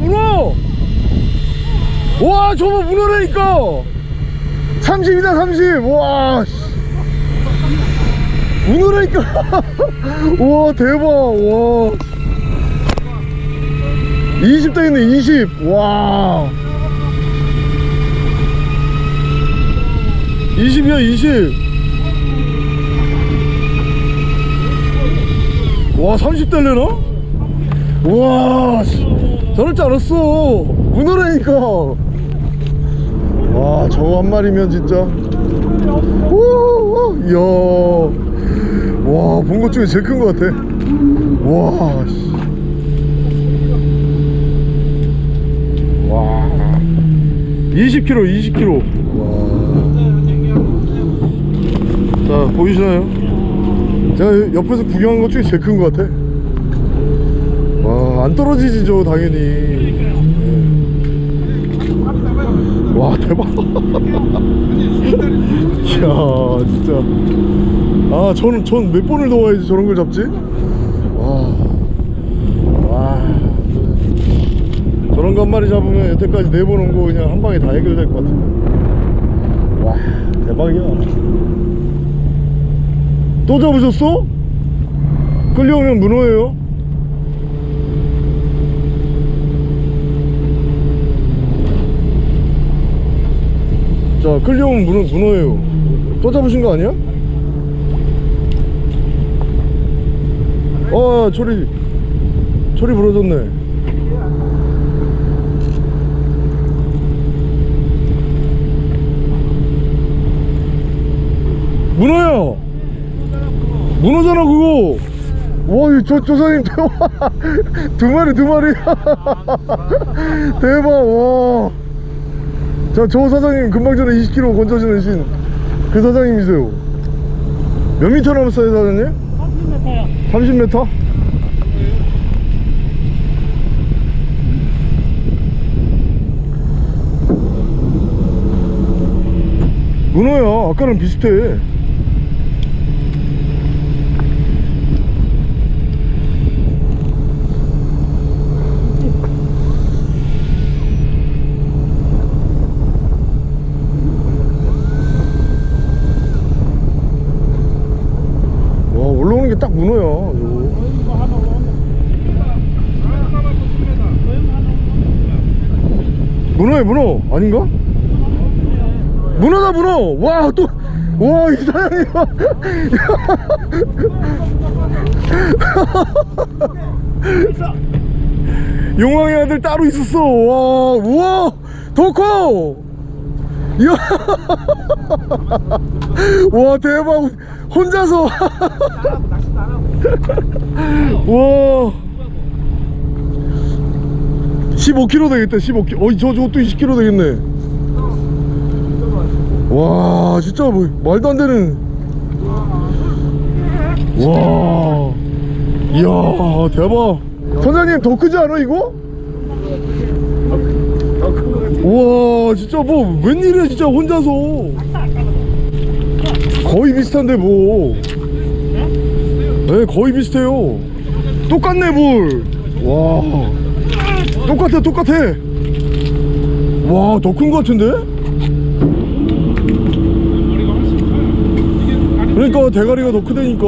문어! 와 저거 문어라니까! 30이다 30와 문어라니까! 와 대박! 와. 20도 있네 20와. 20이야 20 와 30달래나? 우와 씨, 저럴 줄 알았어. 문어라니까. 와 저거 한 마리면 진짜. 우 이야. 와본 것 중에 제일 큰 것 같아. 와 씨. 와. 20kg 20kg 자 보이시나요? 제가 옆에서 구경한 것 중에 제일 큰 것 같아. 와 안 떨어지지 저 당연히. 예. 와 대박. 이야 진짜. 아 저는 전 몇 번을 더 와야지 저런 걸 잡지? 와, 와. 저런 거 한 마리 잡으면 여태까지 네 번 온 거 그냥 한 방에 다 해결될 것 같아 와 대박이야. 또 잡으셨어? 끌려오면 문어예요 자 끌려오면 문어, 문어예요. 또 잡으신 거 아니야? 어 초리 초리 부러졌네. 문어야! 문어잖아 그거! 와저 조사님 대박 두 마리 두 마리. 대박 와 자, 저 사장님 금방 전에 20kg 건져주는 신 그 사장님이세요 몇 미터 남았어요 사장님? 30m요 30m? 문어야 아까랑 비슷해 와 올라오는 게 딱 오네 문어야 문어. 아닌가? 문어다 문어. 와 또 와 이 사장님 용왕의 아들 따로 있었어. 와 우와 더커. 이야 와 대박. 혼자서. 와. 15kg 되겠다 15kg 어이 저 저것도 20kg 되겠네. 와 진짜 뭐 말도 안 되는. 와. 이야 대박. 선장님 더 크지 않아 이거? 와 진짜 뭐 웬일이야 진짜 혼자서 거의 비슷한데 뭐 네, 거의 비슷해요. 똑같네 볼와. 똑같아 똑같아. 와 더큰거 같은데? 그러니까 대가리가 더 크다니까